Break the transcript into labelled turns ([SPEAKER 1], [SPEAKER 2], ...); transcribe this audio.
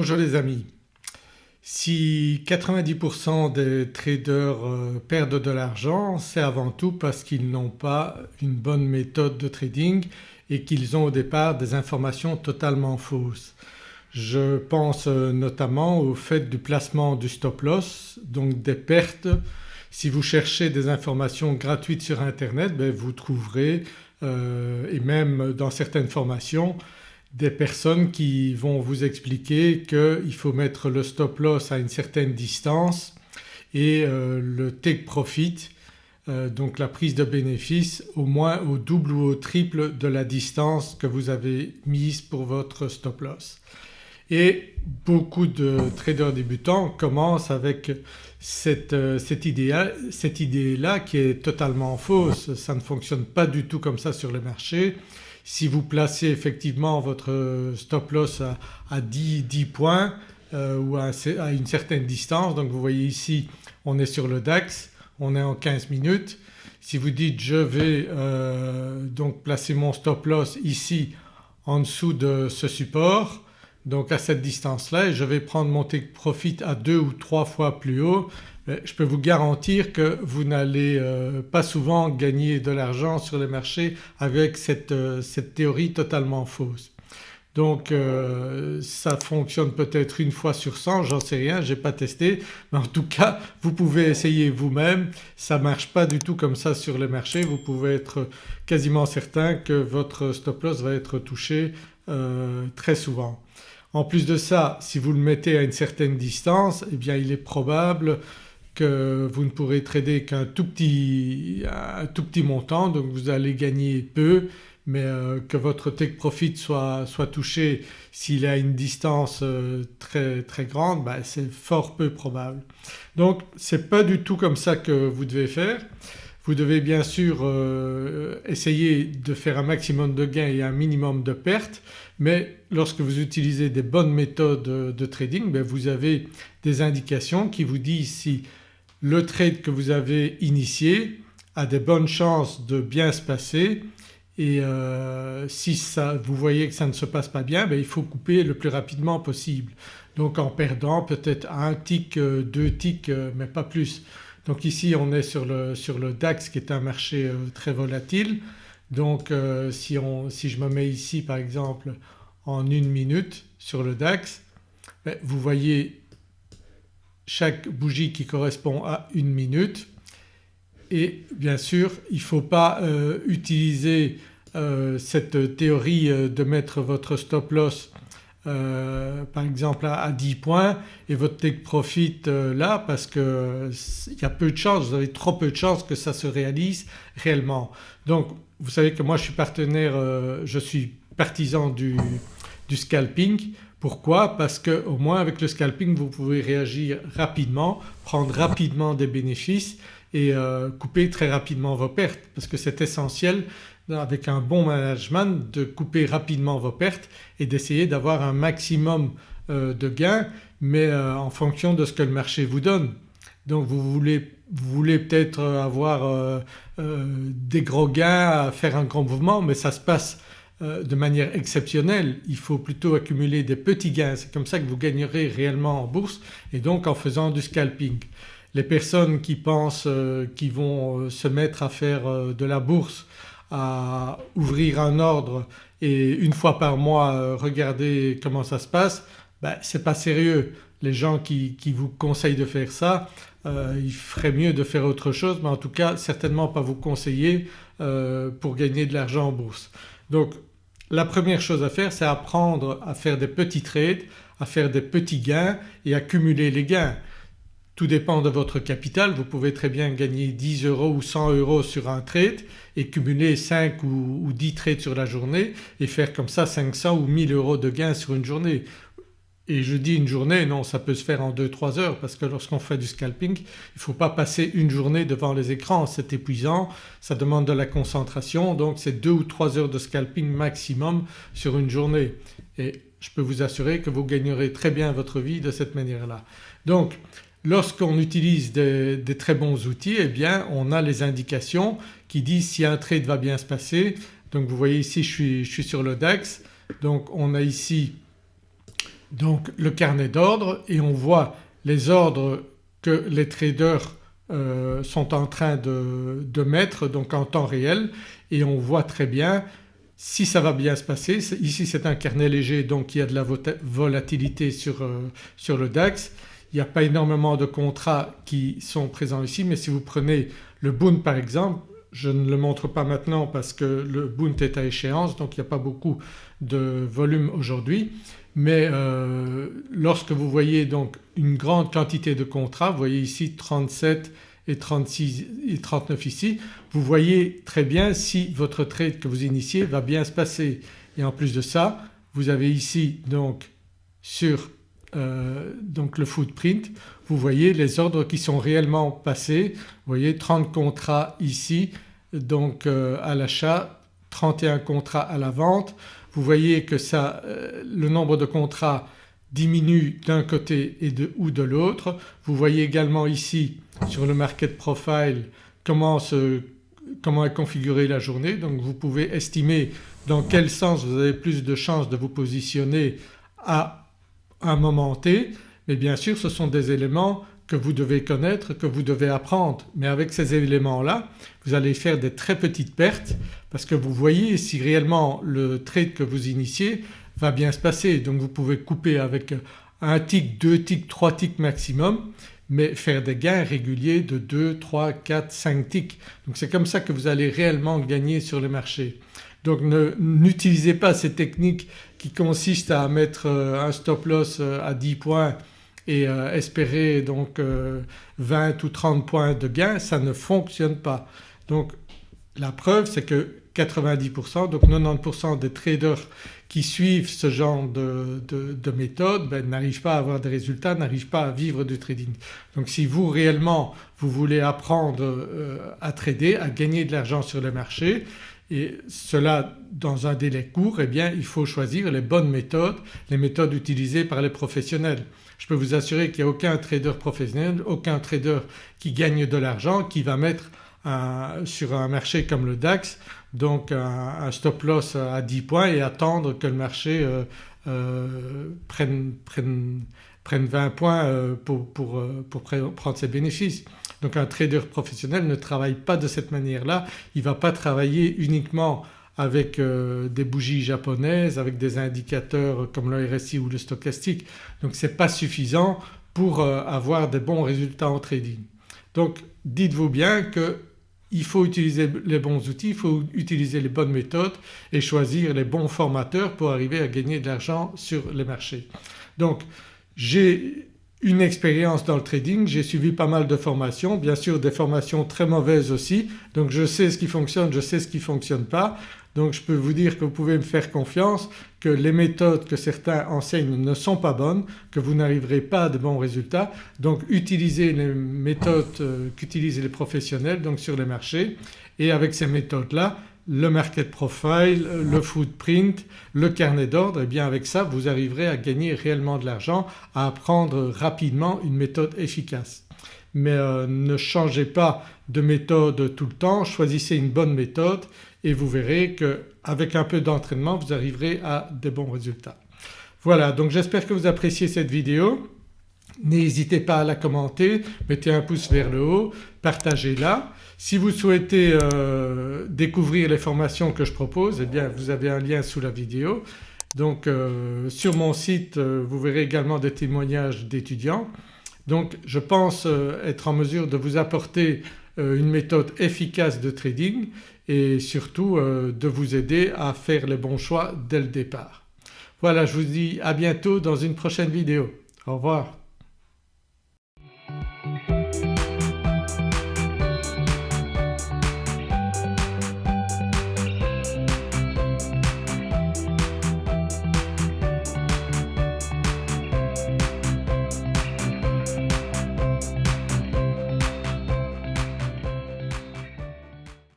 [SPEAKER 1] Bonjour les amis. Si 90% des traders euh, perdent de l'argent c'est avant tout parce qu'ils n'ont pas une bonne méthode de trading et qu'ils ont au départ des informations totalement fausses. Je pense euh, notamment au fait du placement du stop loss donc des pertes. Si vous cherchez des informations gratuites sur internet ben vous trouverez euh, et même dans certaines formations des personnes qui vont vous expliquer qu'il faut mettre le stop loss à une certaine distance et euh, le take profit euh, donc la prise de bénéfice au moins au double ou au triple de la distance que vous avez mise pour votre stop loss. Et beaucoup de traders débutants commencent avec cette, euh, cette idée-là qui est totalement fausse, ça ne fonctionne pas du tout comme ça sur le marché. Si vous placez effectivement votre stop loss à, 10, 10, points euh, ou à, une certaine distance donc vous voyez ici on est sur le DAX, on est en 15 minutes. Si vous dites je vais euh, donc placer mon stop loss ici en dessous de ce support donc à cette distance-là et je vais prendre mon take profit à deux ou trois fois plus haut je peux vous garantir que vous n'allez euh, pas souvent gagner de l'argent sur les marchés avec cette, euh, théorie totalement fausse. Donc euh, ça fonctionne peut-être une fois sur 100, j'en sais rien, j'ai pas testé mais en tout cas vous pouvez essayer vous-même, ça marche pas du tout comme ça sur les marchés, vous pouvez être quasiment certain que votre stop loss va être touché très souvent. En plus de ça si vous le mettez à une certaine distance eh bien il est probable que vous ne pourrez trader qu'un tout petit, tout petit montant donc vous allez gagner peu mais euh, que votre take profit soit, soit touché s'il a une distance euh, très, très grande bah, c'est fort peu probable. Donc c'est pas du tout comme ça que vous devez faire. Vous devez bien sûr euh, essayer de faire un maximum de gains et un minimum de pertes mais lorsque vous utilisez des bonnes méthodes de trading ben, vous avez des indications qui vous disent si le trade que vous avez initié a des bonnes chances de bien se passer et euh, si ça, vous voyez que ça ne se passe pas bien ben il faut couper le plus rapidement possible. Donc en perdant peut-être un tick, euh, deux ticks euh, mais pas plus. Donc ici on est sur le, sur le DAX qui est un marché très volatile donc si, on, si, je me mets ici par exemple en une minute sur le DAX ben, vous voyez chaque bougie qui correspond à une minute et bien sûr il ne faut pas euh, utiliser euh, cette théorie euh, de mettre votre stop loss par exemple à, 10 points et votre take profit là parce qu'il y a peu de chances, vous avez trop peu de chances que ça se réalise réellement. Donc vous savez que moi je suis partenaire, je suis partisan du, du scalping. Pourquoi? Parce qu'au moins avec le scalping vous pouvez réagir rapidement, prendre rapidement des bénéfices et euh, couper très rapidement vos pertes. Parce que c'est essentiel avec un bon management de couper rapidement vos pertes et d'essayer d'avoir un maximum euh, de gains mais euh, en fonction de ce que le marché vous donne. Donc vous voulez, vous voulez peut-être avoir des gros gains, faire un grand mouvement mais ça se passe de manière exceptionnelle, il faut plutôt accumuler des petits gains, c'est comme ça que vous gagnerez réellement en bourse et donc en faisant du scalping. Les personnes qui pensent euh, qu'ils vont euh, se mettre à faire de la bourse, à ouvrir un ordre et une fois par mois regarder comment ça se passe, ben, c'est pas sérieux. Les gens qui, vous conseillent de faire ça, il ferait mieux de faire autre chose mais en tout cas certainement pas vous conseiller pour gagner de l'argent en bourse. Donc la première chose à faire c'est apprendre à faire des petits trades, à faire des petits gains et accumuler les gains. Tout dépend de votre capital, vous pouvez très bien gagner 10 euros ou 100 euros sur un trade et cumuler 5 ou, 10 trades sur la journée et faire comme ça 500 ou 1000 euros de gains sur une journée. Et je dis une journée, non ça peut se faire en 2-3 heures parce que lorsqu'on fait du scalping il ne faut pas passer une journée devant les écrans, c'est épuisant, ça demande de la concentration donc c'est 2 ou 3 heures de scalping maximum sur une journée et je peux vous assurer que vous gagnerez très bien votre vie de cette manière-là. Donc lorsqu'on utilise des, très bons outils eh bien on a les indications qui disent si un trade va bien se passer. Donc vous voyez ici je suis, je suis sur le DAX donc on a ici donc le carnet d'ordre et on voit les ordres que les traders euh, sont en train de, mettre donc en temps réel et on voit très bien si ça va bien se passer. Ici c'est un carnet léger donc il y a de la volatilité sur, euh, sur le DAX. Il n'y a pas énormément de contrats qui sont présents ici mais si vous prenez le Bund par exemple je ne le montre pas maintenant parce que le Bund est à échéance donc il n'y a pas beaucoup de volume aujourd'hui mais euh, lorsque vous voyez donc une grande quantité de contrats, vous voyez ici 37 et 36 et 39 ici, vous voyez très bien si votre trade que vous initiez va bien se passer et en plus de ça vous avez ici donc sur euh, donc le footprint vous voyez les ordres qui sont réellement passés. Vous voyez 30 contrats ici donc euh, à l'achat, 31 contrats à la vente. Vous voyez que ça, euh, le nombre de contrats diminue d'un côté et de, ou de l'autre. Vous voyez également ici sur le market profile comment, comment est configurée la journée donc vous pouvez estimer dans quel sens vous avez plus de chances de vous positionner à un moment T mais bien sûr ce sont des éléments que vous devez connaître, que vous devez apprendre. Mais avec ces éléments-là vous allez faire des très petites pertes parce que vous voyez si réellement le trade que vous initiez va bien se passer. Donc vous pouvez couper avec un tick, deux ticks, trois ticks maximum mais faire des gains réguliers de 2, 3, 4, 5 ticks. Donc c'est comme ça que vous allez réellement gagner sur le marché. Donc n'utilisez pas ces techniques qui consistent à mettre euh, un stop loss euh, à 10 points et euh, espérer donc 20 ou 30 points de gain, ça ne fonctionne pas. Donc la preuve c'est que 90% donc 90% des traders qui suivent ce genre de, de, méthode ben, n'arrivent pas à avoir des résultats, n'arrivent pas à vivre du trading. Donc si vous réellement vous voulez apprendre euh, à trader, à gagner de l'argent sur le marché et cela dans un délai court eh bien il faut choisir les bonnes méthodes, les méthodes utilisées par les professionnels. Je peux vous assurer qu'il n'y a aucun trader professionnel, aucun trader qui gagne de l'argent qui va mettre sur un marché comme le DAX donc un, stop loss à 10 points et attendre que le marché euh, euh, prenne, 20 points euh, pour, prendre ses bénéfices. Donc un trader professionnel ne travaille pas de cette manière-là, il ne va pas travailler uniquement avec des bougies japonaises, avec des indicateurs comme le RSI ou le stochastique. Donc ce n'est pas suffisant pour avoir des bons résultats en trading. Donc dites-vous bien que il faut utiliser les bons outils, il faut utiliser les bonnes méthodes et choisir les bons formateurs pour arriver à gagner de l'argent sur les marchés. Donc j'ai une expérience dans le trading, j'ai suivi pas mal de formations, bien sûr des formations très mauvaises aussi. Donc je sais ce qui fonctionne, je sais ce qui ne fonctionne pas. Donc je peux vous dire que vous pouvez me faire confiance que les méthodes que certains enseignent ne sont pas bonnes, que vous n'arriverez pas à de bons résultats. Donc utilisez les méthodes euh, qu'utilisent les professionnels donc sur les marchés. Et avec ces méthodes-là le market profile, le footprint, le carnet d'ordre et eh bien avec ça vous arriverez à gagner réellement de l'argent, à apprendre rapidement une méthode efficace. Mais euh, ne changez pas de méthode tout le temps, choisissez une bonne méthode et vous verrez qu'avec un peu d'entraînement vous arriverez à des bons résultats. Voilà donc j'espère que vous appréciez cette vidéo. N'hésitez pas à la commenter, mettez un pouce vers le haut, partagez-la. Si vous souhaitez euh, découvrir les formations que je propose eh bien vous avez un lien sous la vidéo. Donc euh, sur mon site euh, vous verrez également des témoignages d'étudiants. Donc je pense être en mesure de vous apporter une méthode efficace de trading et surtout de vous aider à faire les bons choix dès le départ. Voilà je vous dis à bientôt dans une prochaine vidéo. Au revoir. thank you